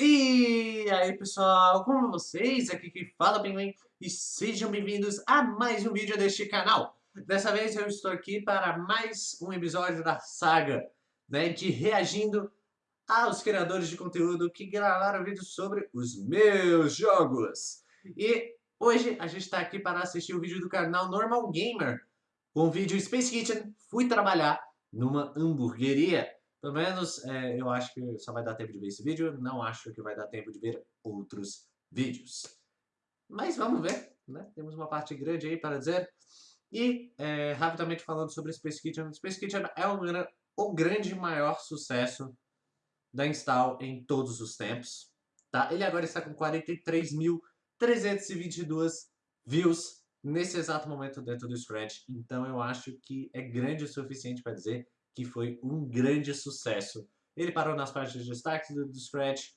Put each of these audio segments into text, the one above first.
E aí pessoal, como vocês? Aqui quem fala bem e sejam bem-vindos a mais um vídeo deste canal. Dessa vez eu estou aqui para mais um episódio da saga, né, de reagindo aos criadores de conteúdo que gravaram vídeos sobre os meus jogos. E hoje a gente está aqui para assistir o vídeo do canal Normal Gamer, com o vídeo Space Kitchen, fui trabalhar numa hamburgueria. Pelo menos é, eu acho que só vai dar tempo de ver esse vídeo, não acho que vai dar tempo de ver outros vídeos. Mas vamos ver, né? Temos uma parte grande aí para dizer. E, é, rapidamente falando sobre Space Kitchen, Space Kitchen é o, o grande maior sucesso da Install em todos os tempos. Tá? Ele agora está com 43.322 views nesse exato momento dentro do Scratch. Então eu acho que é grande o suficiente para dizer que foi um grande sucesso. Ele parou nas páginas de destaque do, do Scratch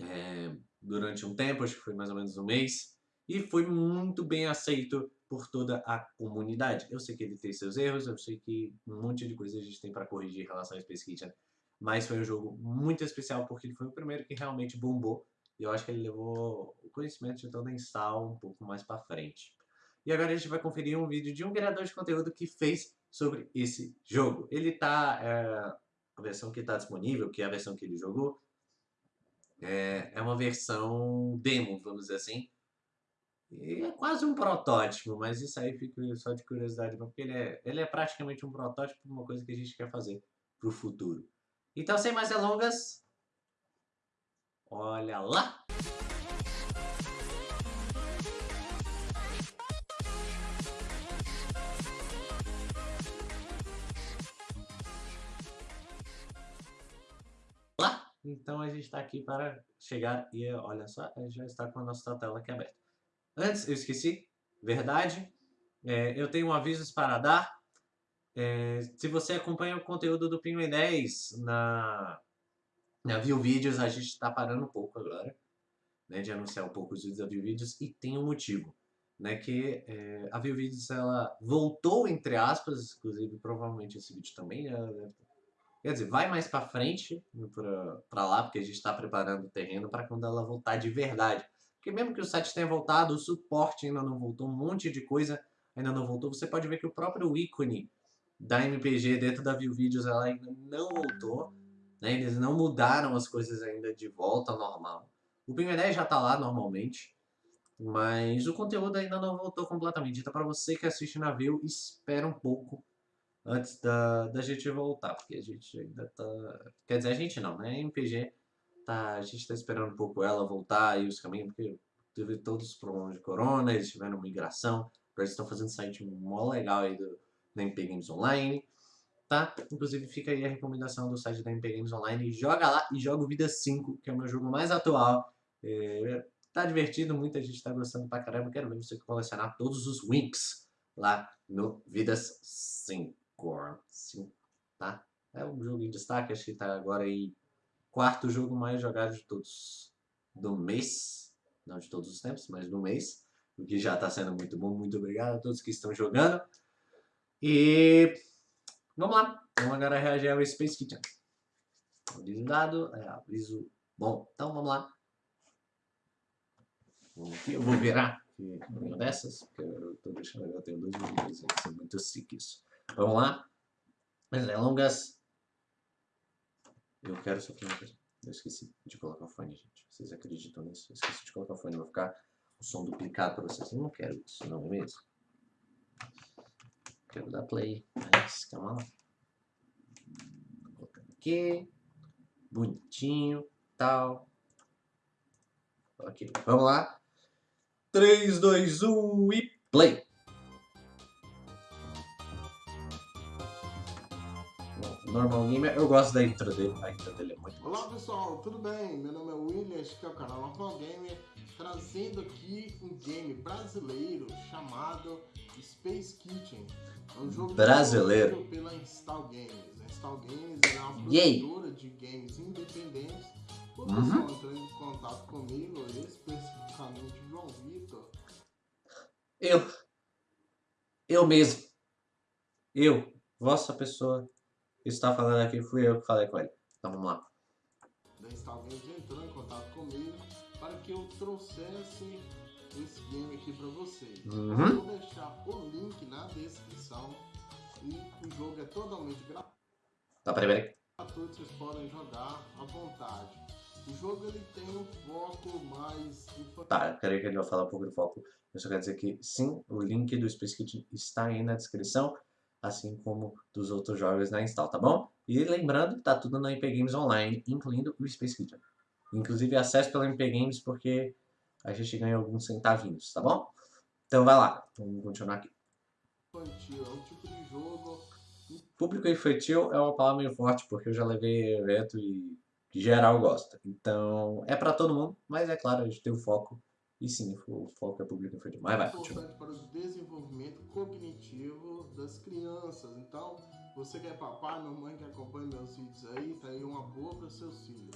é, durante um tempo, acho que foi mais ou menos um mês, e foi muito bem aceito por toda a comunidade. Eu sei que ele tem seus erros, eu sei que um monte de coisa a gente tem para corrigir em relação ao Space Kitchen, mas foi um jogo muito especial porque ele foi o primeiro que realmente bombou, e eu acho que ele levou o conhecimento de toda a install um pouco mais para frente. E agora a gente vai conferir um vídeo de um criador de conteúdo que fez sobre esse jogo. Ele tá, é, a versão que está disponível, que é a versão que ele jogou, é, é uma versão demo, vamos dizer assim. E é quase um protótipo, mas isso aí fica só de curiosidade, porque ele é, ele é praticamente um protótipo de uma coisa que a gente quer fazer para o futuro. Então, sem mais delongas, olha lá! Então a gente está aqui para chegar e olha só, já está com a nossa tela aqui aberta. Antes, eu esqueci, verdade, é, eu tenho avisos para dar. É, se você acompanha o conteúdo do Pinguim 10 na, na View a gente está parando um pouco agora, né, de anunciar um pouco os vídeos da View e tem um motivo. Né, que é, a View ela voltou, entre aspas, inclusive provavelmente esse vídeo também Quer dizer, vai mais para frente, para lá, porque a gente está preparando o terreno para quando ela voltar de verdade. Porque mesmo que o site tenha voltado, o suporte ainda não voltou, um monte de coisa ainda não voltou. Você pode ver que o próprio ícone da MPG dentro da View Videos ela ainda não voltou. Né? Eles não mudaram as coisas ainda de volta ao normal. O PIM10 já está lá normalmente, mas o conteúdo ainda não voltou completamente. Então para você que assiste na View, espera um pouco antes da, da gente voltar, porque a gente ainda tá... Quer dizer, a gente não, né? A MPG, tá, a gente tá esperando um pouco ela voltar e os caminhos, porque teve todos os problemas de corona, eles tiveram migração, eles estão fazendo site mó legal aí do, da MP Games Online, tá? Inclusive fica aí a recomendação do site da MP Games Online, joga lá e joga o Vida 5, que é o meu jogo mais atual, é, tá divertido, muita gente tá gostando pra caramba, quero ver você colecionar todos os Winks lá no Vidas 5. Core 5, tá? É um jogo em destaque, acho que tá agora aí quarto jogo mais jogado de todos do mês, não de todos os tempos, mas do mês, o que já está sendo muito bom, muito obrigado a todos que estão jogando. E vamos lá, vamos agora reagir ao Space Kitchen. Aviso dado, é, aviso bom, então vamos lá. Eu vou virar uma dessas, porque eu tô deixando, eu tenho dois aqui, são muito sick isso. Vamos lá? Mas delongas. Eu quero só uma coisa. Eu esqueci de colocar o fone, gente. Vocês acreditam nisso? Eu esqueci de colocar o fone. Vai ficar o som duplicado para vocês. Eu não quero isso, não é mesmo? Quero dar play. Mas calma lá. Colocando aqui. Bonitinho. Tal. Ok. Vamos lá. 3, 2, 1 e play! Normal Gamer, eu gosto da intro dele, a intro dele é muito boa. Olá pessoal, tudo bem? Meu nome é William, este é o canal Normal Gamer, trazendo aqui um game brasileiro chamado Space Kitchen. É um jogo brasileiro pela Install Games. A Install Games é uma produtora de games independentes. O pessoal uhum. entrando em contato comigo, especificamente João Vitor. Eu. Eu mesmo. Eu, vossa pessoa está falando aqui, fui eu que falei com ele. Então vamos lá. alguém já entrou em contato comigo para que eu trouxesse esse game aqui para vocês. Uhum. Eu vou deixar o link na descrição e o jogo é totalmente gratuito, Tá, peraí, peraí. vocês podem jogar à vontade. O jogo ele tem um foco mais. Tá, peraí que ele vai falar um pouco do foco. Eu só quero dizer que sim, o link do Space Kit está aí na descrição, assim como dos outros jogos na install, tá bom? E lembrando, tá tudo na MP Games Online, incluindo o Space Kit. Inclusive, acesso pela MP Games porque a gente ganha alguns centavinhos, tá bom? Então vai lá, vamos continuar aqui. infantil, é um tipo de jogo Público infantil é uma palavra meio forte, porque eu já levei evento e geral gosta. Então, é pra todo mundo, mas é claro, a gente tem o foco. E sim, o foco é público infantil. Mas vai, continua. importante para o desenvolvimento cognitivo das crianças. Então, você que é papai, mamãe que acompanha meus vídeos aí, tá aí uma boa para seus filhos.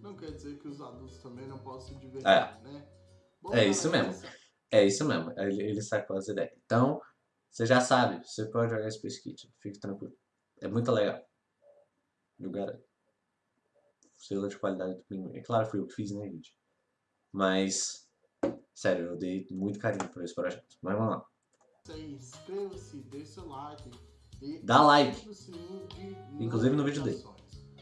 Não quer dizer que os adultos também não possam se divertir, É. né? Bom, É isso mesmo. É isso mesmo, ele, ele sacou as ideias. Então, você já sabe, você pode jogar Space Kit, fique tranquilo. É muito legal. Eu garanto. Selo de qualidade do Pinguim. É claro, fui eu que fiz, né, gente? Mas, sério, eu dei muito carinho por esse projeto. Mas vamos lá. Inscreva-se, deixe seu like. E Dá like. Inclusive no vídeo dele.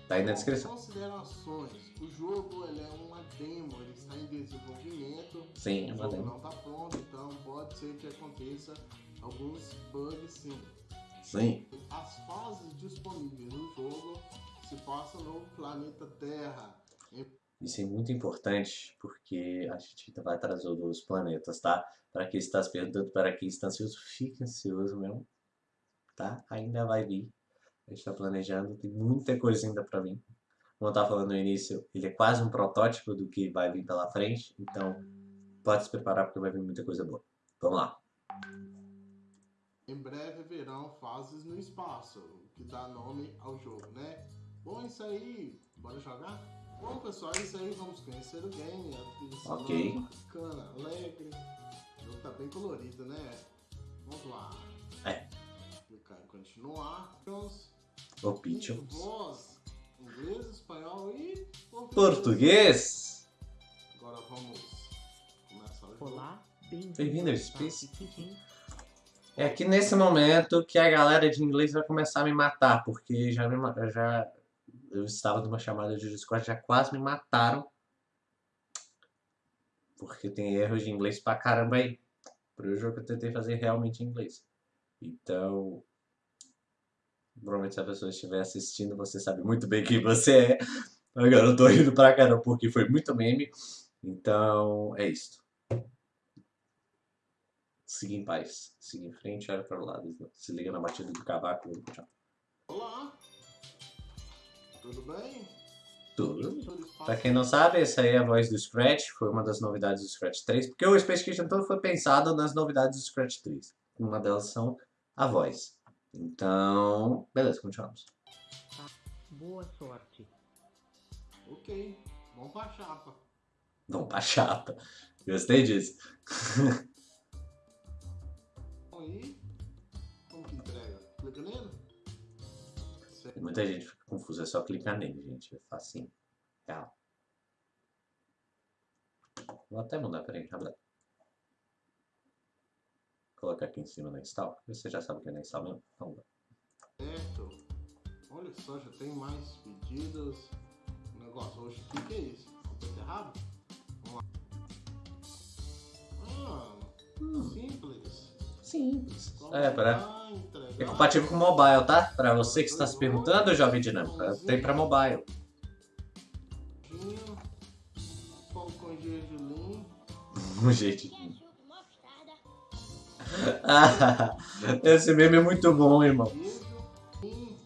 Tá aí na descrição. Considerações. O jogo ele é uma demo, ele está em desenvolvimento. Sim, é uma demo. não está pronto, então pode ser que aconteça alguns bugs sim. Sim. As fases disponíveis no jogo se passam no planeta Terra. Isso é muito importante porque a gente vai trazer os planetas, tá? Para quem está se perguntando, para quem está ansioso, fique ansioso mesmo, tá? Ainda vai vir. A gente está planejando, tem muita coisa ainda para vir. Como eu estava falando no início, ele é quase um protótipo do que vai vir pela frente, então pode se preparar porque vai vir muita coisa boa. Vamos lá. Em breve haverão fases no espaço, que dá nome ao jogo, né? Bom, é isso aí. Bora jogar? Bom, pessoal, é isso aí. Vamos conhecer o game. A trilha sonora Ok. bacana, alegre. O jogo tá bem colorido, né? Vamos lá. É. Clicar em continuar. Vamos. O Pichons. Voz, inglês, espanhol e português. Português. Agora vamos começar o jogo. Olá, bem-vindo Bem-vindo ao Space. É aqui nesse momento que a galera de inglês vai começar a me matar, porque já, me, já eu estava numa chamada de Discord, já quase me mataram. Porque tem erros de inglês pra caramba aí. Pro jogo que eu tentei fazer realmente em inglês. Então, provavelmente se a pessoa estiver assistindo, você sabe muito bem quem você é. Agora eu tô rindo pra caramba porque foi muito meme. Então, é isso. Siga em paz. Siga em frente, olha para o lado. Se liga na batida do cavaco. Tchau. Olá. Tudo bem? Tudo. Pra quem não sabe, essa aí é a voz do Scratch. Foi uma das novidades do Scratch 3. Porque o Space Kitchen todo foi pensado nas novidades do Scratch 3. Uma delas são a voz. Então, beleza, continuamos. Boa sorte. Ok. Vamos pra chapa. Vamos pra chapa. Gostei disso. Aí. Como que entrega? Clica nele? Certo. Muita gente fica confusa. É só clicar nele, gente. É facinho. Real. Vou até mudar, peraí, rápido. Colocar aqui em cima na install. Você já sabe o que é na install mesmo? Vamos lá. Certo. Olha só, já tem mais pedidos. O negócio hoje, o que, que é isso? Coisa errado? Simples. É, para... É compatível com mobile, tá? Pra você que está se perguntando, jovem dinâmico, tem pra mobile. Com gergelim. Um jeitinho. Ah, Esse meme é muito bom, irmão. Hum,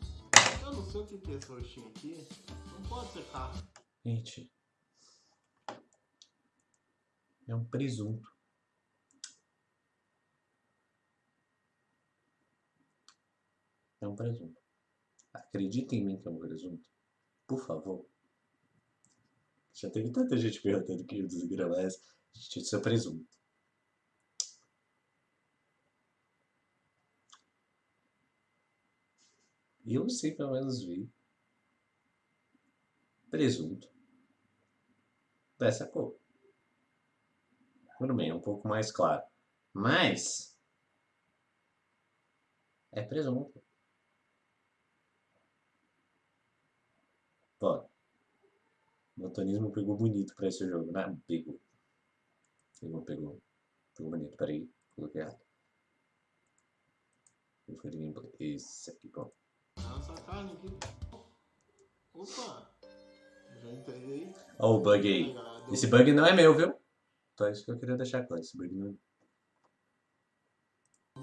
eu não sei o que que é esse roxinho aqui. Não pode ser carne. Gente. É um presunto. É um presunto. Acredita em mim que é um presunto. Por favor. Já teve tanta gente perguntando que ia desgravar essa. Gente, isso é presunto. E eu sei pelo menos vi. Presunto. dessa cor. Tudo bem, é um pouco mais claro. Mas... É presunto. Ó. O botanismo pegou bonito pra esse jogo, né? Pegou. Pegou, pegou. Pegou bonito. Peraí, coloquei errado. Eu fui gameplay. Esse aqui, pronto. Essa carne aqui. Opa! Já entreguei. Ó o bug aí. Esse bug não é meu, viu? Então é isso que eu queria deixar claro. Esse bug não é meu.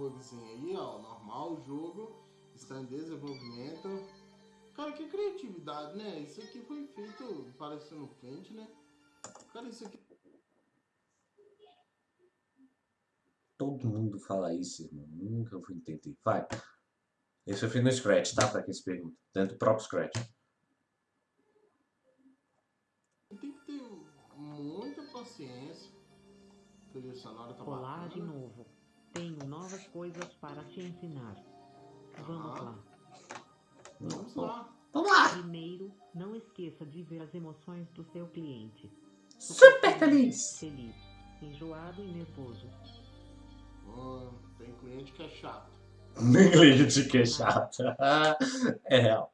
bugzinho aí, ó. Normal, o jogo está em desenvolvimento. Cara, que criatividade, né? Isso aqui foi feito parecendo quente, né? Cara, isso aqui. Todo mundo fala isso, irmão. Nunca fui entender. Vai. Esse eu fiz no Scratch, tá? Pra quem se pergunta. Dentro do próprio Scratch. Tem que ter muita paciência. Trilha sonora tá Olá de bacana. novo. Tenho novas coisas para te ensinar. Vamos Ah. lá. Vamos lá. Vamos lá! Primeiro, não esqueça de ver as emoções do seu cliente. Super feliz! Feliz, enjoado e nervoso. Ah, tem cliente que é chato. Cliente que é chato. É real.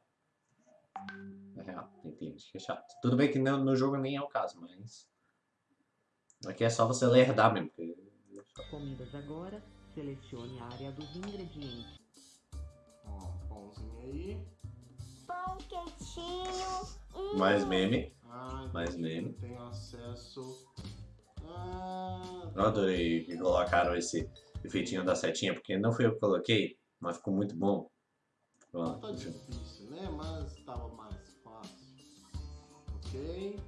É real. Tem cliente que é chato. Tudo bem que no, no jogo nem é o caso, mas... Aqui é só você lerdar mesmo. Comidas agora, selecione a área dos ingredientes. Quentinho. Hum, Mais meme. Ah, Mais meme. Tem acesso. Ah, Eu adorei que colocaram esse efeitinho da setinha, porque não foi eu que coloquei, mas ficou muito bom. Ó, tá difícil, né? Mas tava mais fácil. Ok.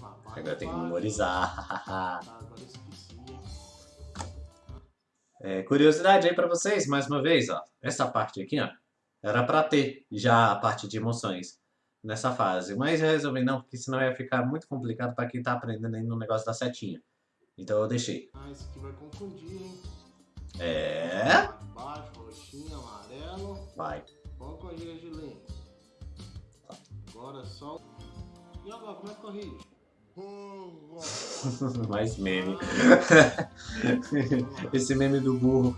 Lá, vai, agora tem que memorizar. Tá, agora esqueci? É, curiosidade aí pra vocês, mais uma vez, ó. Essa parte aqui, ó, era pra ter já a parte de emoções nessa fase. Mas eu resolvi não, porque senão ia ficar muito complicado pra quem tá aprendendo aí no negócio da setinha. Então eu deixei. Ah, esse aqui vai confundir, hein? É. Baixo, roxinho, amarelo. Vai. Pão com gergelim. Agora só. E agora, como é que corrige? Mais meme. Vamos. Esse meme do burro.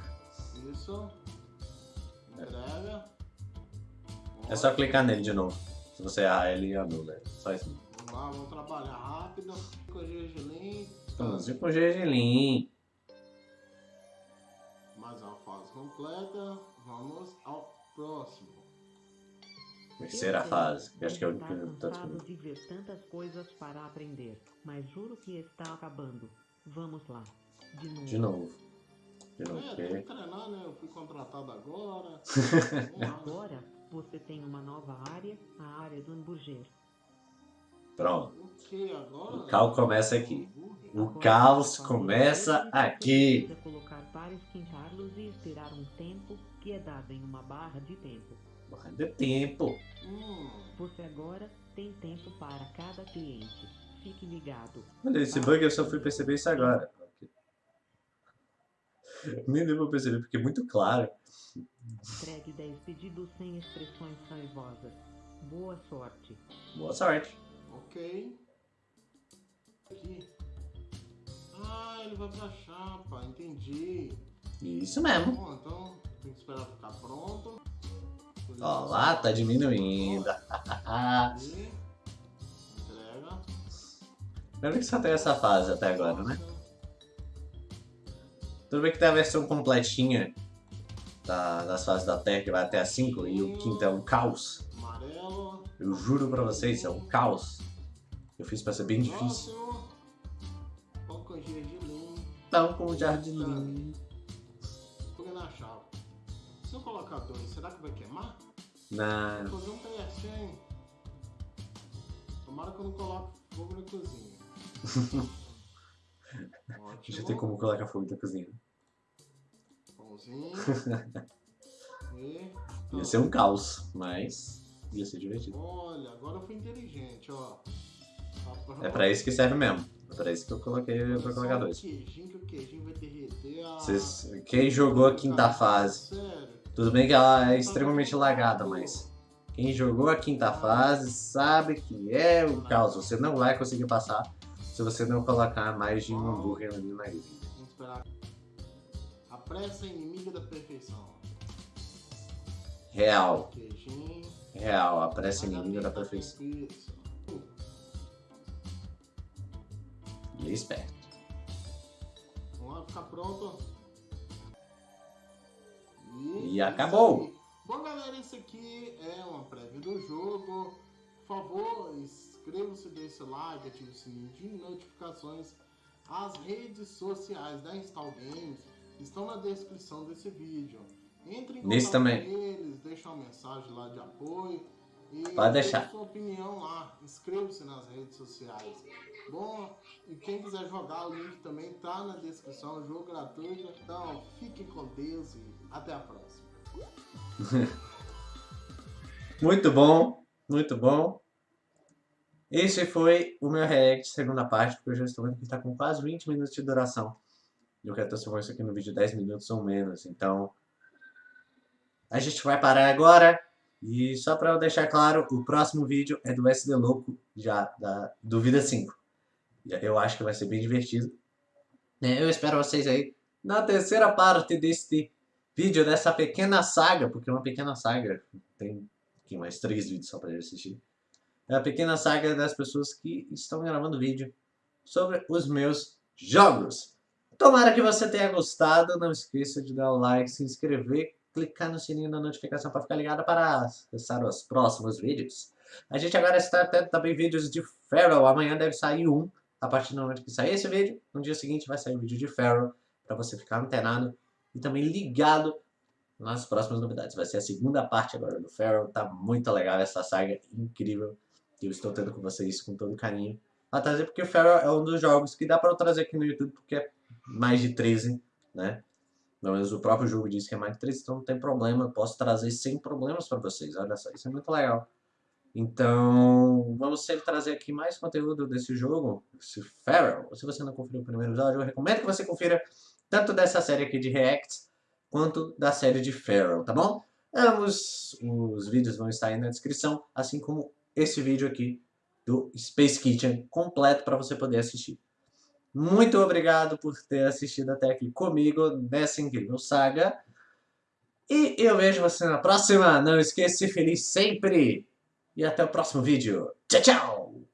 Isso. É só clicar nele de novo. Se você errar, ele anula. É Só isso. Vamos lá, vamos trabalhar rápido. Com gergelim. Estamos com gergelim. Mais uma fase completa. Vamos ao próximo. Terceira Eu fase. que acho que é o que tá cansado disponível. de ver tantas coisas para aprender, mas juro que está acabando. Vamos lá. De novo. De novo. De novo. É, tem que treinar, né? Eu fui contratado agora. Agora você tem uma nova área, a área do hambúrguer. Pronto. O que agora? O caos começa aqui. O caos começa aqui. colocar para esquentá-los e esperar um tempo que é dado em uma barra de tempo. De tempo. Hum, Você agora tem tempo para cada cliente. Fique ligado. Olha, esse bug eu só fui perceber isso agora. Nem deu pra perceber, porque é muito claro. Entregue 10 pedidos sem expressões raivosas. Boa sorte. Boa sorte. ok. Aqui. Ah, ele vai pra chapa, entendi. Isso mesmo. Bom, então tem que esperar ficar pronto. Ó lá, tá diminuindo. Entrega. Lembra que só tem essa fase até agora, né? Tudo bem que tem a versão completinha da- das fases da Terra, que vai até a 5, e o quinto é um caos. Amarelo. Eu juro pra vocês, é um caos. Eu fiz pra ser bem difícil. Pão com gergelim. Pão com jardim. Põe na chapa. Se eu colocar dois, será que vai queimar? Na... Vou fazer um teste, hein? Tomara que eu não coloque fogo na cozinha. Ótimo. Ter como colocar fogo na cozinha. Pãozinho. e... Ia ser um caos, mas ia ser divertido. Olha, agora eu fui inteligente, ó. É pra isso que serve mesmo. É pra isso que eu coloquei Olha pra colocar dois. Queijinho, que o queijinho vai derreter. Ah, Vocês, quem jogou a quinta fase, Sério? tudo bem que ela é extremamente lagada, mas quem jogou a quinta fase sabe que é o caos. Você não vai conseguir passar se você não colocar mais de um hambúrguer ali na ilha. Vamos esperar. A pressa é inimiga da perfeição. Real. Real, a pressa é inimiga da perfeição. Isso. E é esperto. Vamos lá, ficar pronto. E acabou. isso aí. Bom, galera, esse aqui é uma prévia do jogo. Por favor, inscreva-se, deixe seu like, ative o sininho de notificações. As redes sociais da Install Games estão na descrição desse vídeo. Entre em Nesse contato também. com eles, deixa uma mensagem lá de apoio. E Pode deixar. sua opinião lá. Inscreva-se nas redes sociais. Bom, e quem quiser jogar, o link também tá na descrição. Jogo gratuito. Então, fiquem com Deus e até a próxima. Muito bom, muito bom. Esse foi o meu react, segunda parte, porque eu já estou vendo que está com quase 20 minutos de duração. E eu quero transformar isso aqui no vídeo de 10 minutos ou menos, então... A gente vai parar agora. E só para eu deixar claro, o próximo vídeo é do SD Louco, já, da, do Vida 5. E Eu acho que vai ser bem divertido. É, Eu espero vocês aí na terceira parte deste vídeo, dessa pequena saga, porque é uma pequena saga, tem aqui mais três vídeos só para assistir. É a pequena saga das pessoas que estão gravando vídeo sobre os meus jogos. Tomara que você tenha gostado, não esqueça de dar o like, se inscrever, clicar no sininho da notificação para ficar ligado para acessar os próximos vídeos. A gente agora está tendo também vídeos de Feral, amanhã deve sair um, a partir do momento que sair esse vídeo, no dia seguinte vai sair o vídeo de Feral, para você ficar antenado e também ligado nas próximas novidades. Vai ser a segunda parte agora do Feral, tá muito legal essa saga, incrível. Eu estou tendo com vocês com todo carinho. A trazer porque o Feral é um dos jogos que dá para eu trazer aqui no YouTube, porque é mais de 13, né? Pelo menos o próprio jogo diz que é mais de 13, então não tem problema, eu posso trazer sem problemas para vocês. Olha só, isso é muito legal. Então, vamos sempre trazer aqui mais conteúdo desse jogo, esse Feral. Se você não conferiu o primeiro episódio, eu recomendo que você confira tanto dessa série aqui de Reacts, quanto da série de Feral, tá bom? Ambos os vídeos vão estar aí na descrição, assim como esse vídeo aqui do Space Kitchen completo para você poder assistir. Muito obrigado por ter assistido até aqui comigo nessa incrível saga. E eu vejo você na próxima. Não esqueça de ser feliz sempre. E até o próximo vídeo. Tchau, tchau!